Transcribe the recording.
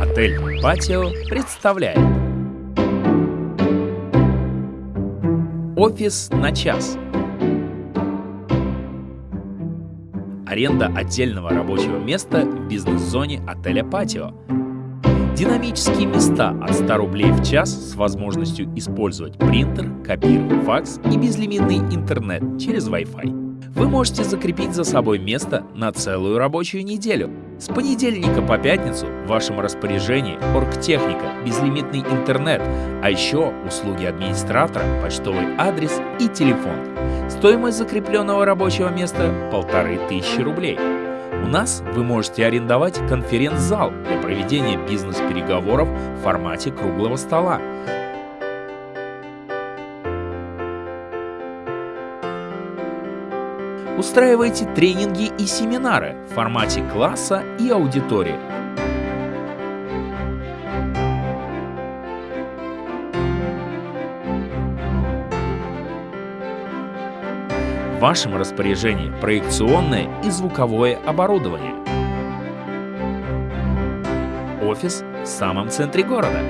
Отель «Патио» представляет. Офис на час. Аренда отдельного рабочего места в бизнес-зоне отеля «Патио» Динамические места от 100 рублей в час с возможностью использовать принтер, копир, факс и безлимитный интернет через Wi-Fi. Вы можете закрепить за собой место на целую рабочую неделю. С понедельника по пятницу в вашем распоряжении оргтехника, безлимитный интернет, а еще услуги администратора, почтовый адрес и телефон. Стоимость закрепленного рабочего места – полторы тысячи рублей. У нас вы можете арендовать конференц-зал для проведения бизнес-переговоров в формате круглого стола. Устраивайте тренинги и семинары в формате класса и аудитории. В вашем распоряжении проекционное и звуковое оборудование. Офис в самом центре города.